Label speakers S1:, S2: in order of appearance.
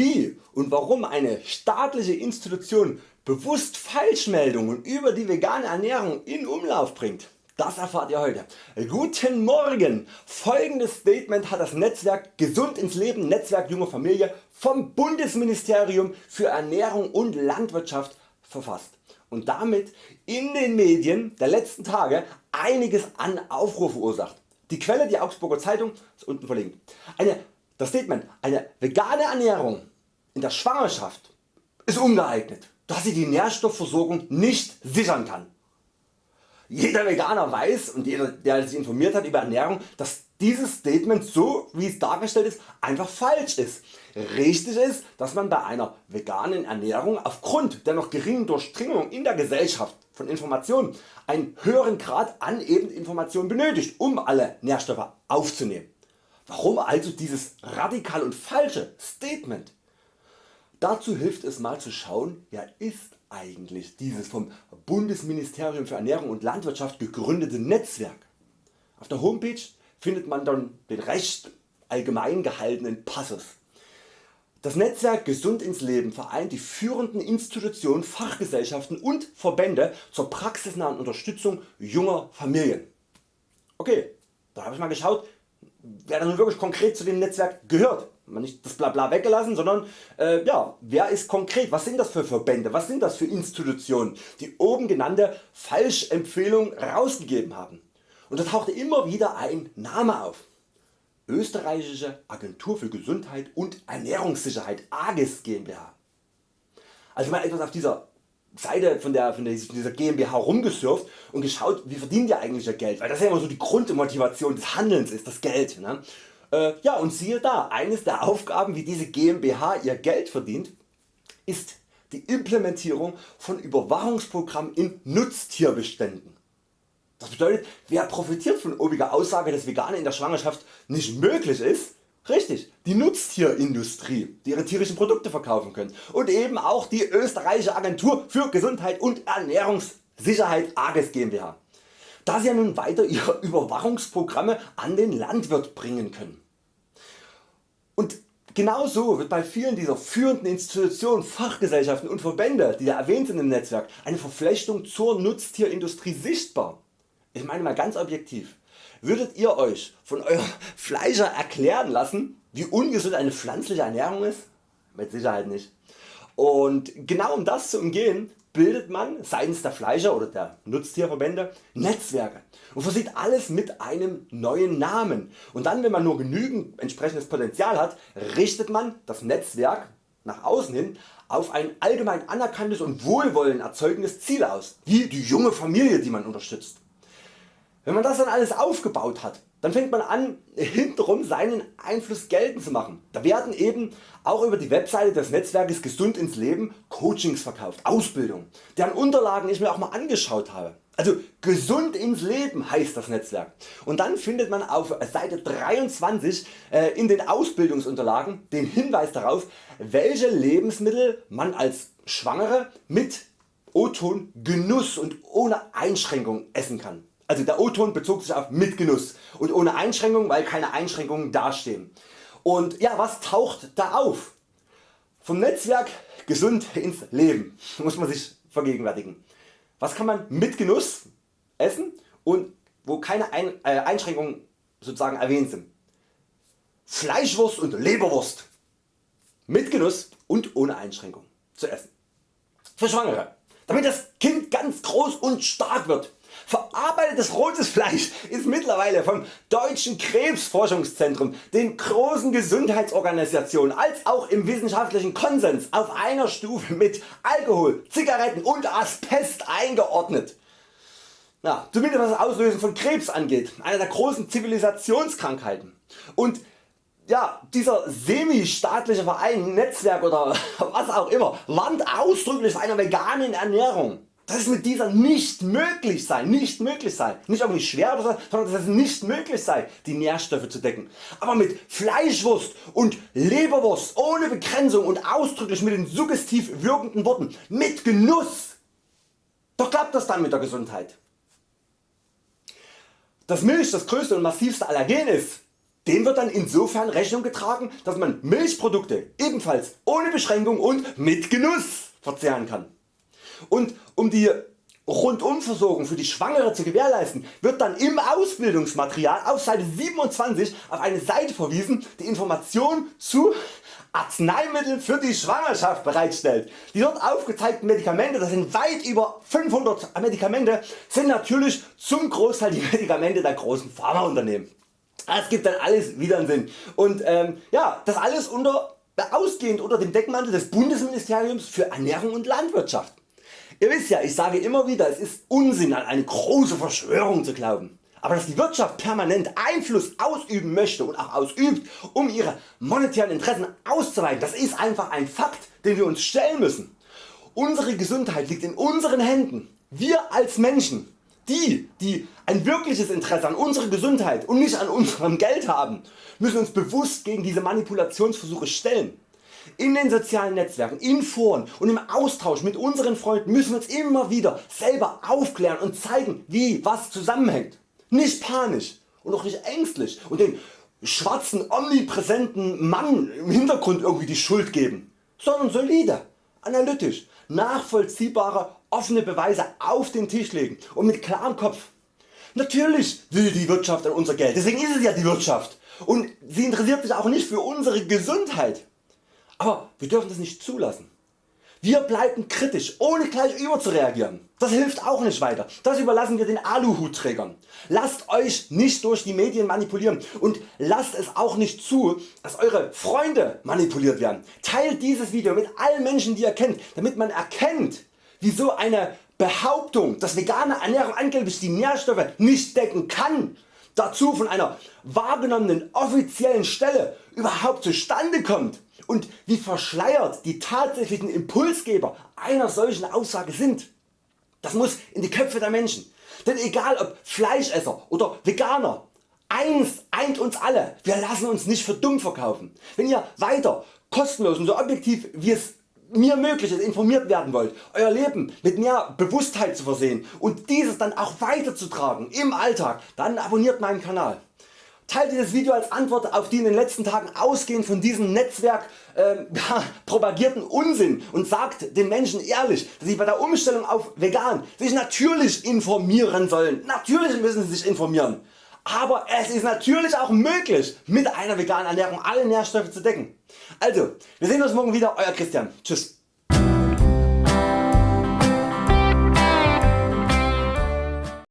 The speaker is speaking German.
S1: Wie und warum eine staatliche Institution bewusst Falschmeldungen über die vegane Ernährung in Umlauf bringt, das erfahrt ihr heute. Guten Morgen! Folgendes Statement hat das Netzwerk Gesund ins Leben Netzwerk Junge Familie vom Bundesministerium für Ernährung und Landwirtschaft verfasst und damit in den Medien der letzten Tage einiges an Aufruhr verursacht. Die Quelle die Augsburger Zeitung ist unten verlinkt. Eine, das Statement eine vegane Ernährung in der Schwangerschaft ist ungeeignet, da sie die Nährstoffversorgung nicht sichern kann. Jeder Veganer weiß und jeder der sich informiert hat über Ernährung, dass dieses Statement so wie es dargestellt ist einfach falsch ist. Richtig ist, dass man bei einer veganen Ernährung aufgrund der noch geringen Durchdringung in der Gesellschaft von Informationen einen höheren Grad an eben Informationen benötigt, um alle Nährstoffe aufzunehmen. Warum also dieses radikal und falsche Statement? Dazu hilft es mal zu schauen, wer ist eigentlich dieses vom Bundesministerium für Ernährung und Landwirtschaft gegründete Netzwerk. Auf der Homepage findet man dann den recht allgemein gehaltenen Passus. Das Netzwerk Gesund ins Leben vereint die führenden Institutionen, Fachgesellschaften und Verbände zur praxisnahen Unterstützung junger Familien. Okay, da habe ich mal geschaut, wer nun wirklich konkret zu dem Netzwerk gehört. Nicht das Blabla weggelassen, sondern äh, ja, wer ist konkret, was sind das für Verbände, was sind das für Institutionen, die oben genannte Falschempfehlung rausgegeben haben. Und da tauchte immer wieder ein Name auf. Österreichische Agentur für Gesundheit und Ernährungssicherheit AGES GmbH. Also mal etwas auf dieser Seite von, der, von dieser GmbH rumgesurft und geschaut wie verdient ihr eigentlich ihr Geld, weil das ja immer so die Grundmotivation des Handelns ist, das Geld. Ne? Äh, ja und siehe da, eines der Aufgaben wie diese GmbH ihr Geld verdient, ist die Implementierung von Überwachungsprogrammen in Nutztierbeständen. Das bedeutet, wer profitiert von obiger Aussage, dass Vegan in der Schwangerschaft nicht möglich ist? Richtig, die Nutztierindustrie, die ihre tierischen Produkte verkaufen können und eben auch die österreichische Agentur für Gesundheit und Ernährungssicherheit AGES GmbH, da sie ja nun weiter ihre Überwachungsprogramme an den Landwirt bringen können. Und Genauso wird bei vielen dieser führenden Institutionen, Fachgesellschaften und Verbände, die da erwähnt sind im Netzwerk, eine Verflechtung zur Nutztierindustrie sichtbar. Ich meine mal ganz objektiv. Würdet ihr Euch von eurem Fleischer erklären lassen wie ungesund eine pflanzliche Ernährung ist? Mit Sicherheit nicht. Und genau um das zu umgehen bildet man seitens der Fleischer oder der Nutztierverbände Netzwerke und versieht alles mit einem neuen Namen und dann wenn man nur genügend entsprechendes Potenzial hat, richtet man das Netzwerk nach außen hin auf ein allgemein anerkanntes und wohlwollend erzeugendes Ziel aus, wie die junge Familie die man unterstützt. Wenn man das dann alles aufgebaut hat, dann fängt man an hintenrum seinen Einfluss geltend zu machen. Da werden eben auch über die Webseite des Netzwerkes Gesund ins Leben Coachings verkauft, Ausbildung, deren Unterlagen ich mir auch mal angeschaut habe. Also gesund ins Leben heißt das Netzwerk und dann findet man auf Seite 23 äh, in den Ausbildungsunterlagen den Hinweis darauf welche Lebensmittel man als Schwangere mit O-Ton Genuss und ohne Einschränkung essen kann. Also der O-Ton bezog sich auf mit Genuss und ohne Einschränkung, weil keine Einschränkungen dastehen. Und ja, was taucht da auf? Vom Netzwerk gesund ins Leben muss man sich vergegenwärtigen. Was kann man mit Genuss essen und wo keine Ein äh, Einschränkungen sozusagen erwähnt sind. Fleischwurst und Leberwurst mit Genuss und ohne Einschränkung zu essen. Für Schwangere, damit das Kind ganz groß und stark wird Verarbeitetes rotes Fleisch ist mittlerweile vom Deutschen Krebsforschungszentrum, den großen Gesundheitsorganisationen als auch im wissenschaftlichen Konsens auf einer Stufe mit Alkohol, Zigaretten und Asbest eingeordnet. Ja, zumindest was das Auslösen von Krebs angeht, einer der großen Zivilisationskrankheiten. Und ja, dieser semi-staatliche Verein, Netzwerk oder was auch immer warnt ausdrücklich vor einer veganen Ernährung. Das ist mit dieser nicht möglich sei, nicht möglich sei, nicht irgendwie schwer oder so, sondern dass es nicht möglich sei die Nährstoffe zu decken. Aber mit Fleischwurst und Leberwurst ohne Begrenzung und ausdrücklich mit den suggestiv wirkenden Worten mit Genuss, doch klappt das dann mit der Gesundheit. Dass Milch das größte und massivste Allergen ist, dem wird dann insofern Rechnung getragen, dass man Milchprodukte ebenfalls ohne Beschränkung und mit Genuss verzehren kann. Und um die Rundumversorgung für die Schwangere zu gewährleisten, wird dann im Ausbildungsmaterial auf Seite 27 auf eine Seite verwiesen, die Informationen zu Arzneimitteln für die Schwangerschaft bereitstellt. Die dort aufgezeigten Medikamente, das sind weit über 500 Medikamente, sind natürlich zum Großteil die Medikamente der großen Pharmaunternehmen. Es gibt dann alles wieder einen Sinn. Und ähm, ja, das alles unter, ausgehend unter dem Deckmantel des Bundesministeriums für Ernährung und Landwirtschaft. Ihr wisst ja, ich sage immer wieder, es ist Unsinn an eine große Verschwörung zu glauben. Aber dass die Wirtschaft permanent Einfluss ausüben möchte und auch ausübt, um ihre monetären Interessen auszuweiten, das ist einfach ein Fakt, den wir uns stellen müssen. Unsere Gesundheit liegt in unseren Händen. Wir als Menschen die, die ein wirkliches Interesse an unserer Gesundheit und nicht an unserem Geld haben, müssen uns bewusst gegen diese Manipulationsversuche stellen. In den sozialen Netzwerken, in Foren und im Austausch mit unseren Freunden müssen wir uns immer wieder selber aufklären und zeigen wie was zusammenhängt. Nicht panisch und auch nicht ängstlich und den schwarzen omnipräsenten Mann im Hintergrund irgendwie die Schuld geben, sondern solide, analytisch, nachvollziehbare offene Beweise auf den Tisch legen und mit klarem Kopf. Natürlich will die Wirtschaft an unser Geld, deswegen ist es ja die Wirtschaft und sie interessiert sich auch nicht für unsere Gesundheit. Aber wir dürfen das nicht zulassen. Wir bleiben kritisch, ohne gleich überzureagieren. Das hilft auch nicht weiter. Das überlassen wir den Aluhutträgern. Lasst Euch nicht durch die Medien manipulieren und lasst es auch nicht zu, dass Eure Freunde manipuliert werden. Teilt dieses Video mit allen Menschen die ihr kennt, damit man erkennt wieso eine Behauptung, dass vegane Ernährung angeblich die Nährstoffe nicht decken kann, dazu von einer wahrgenommenen offiziellen Stelle überhaupt zustande kommt und wie verschleiert die tatsächlichen Impulsgeber einer solchen Aussage sind. Das muss in die Köpfe der Menschen. Denn egal ob Fleischesser oder Veganer, eins eint uns alle, wir lassen uns nicht für dumm verkaufen. Wenn ihr weiter kostenlos und so objektiv wie es mir möglich ist informiert werden wollt, Euer Leben mit mehr Bewusstheit zu versehen und dieses dann auch weiterzutragen im Alltag, dann abonniert meinen Kanal. Teilt dieses Video als Antwort auf die in den letzten Tagen ausgehend von diesem Netzwerk äh, propagierten Unsinn und sagt den Menschen ehrlich, dass sie bei der Umstellung auf vegan sich natürlich informieren sollen. Natürlich müssen sie sich informieren. Aber es ist natürlich auch möglich mit einer veganen Ernährung alle Nährstoffe zu decken. Also wir sehen uns morgen wieder Euer Christian. Tschüss.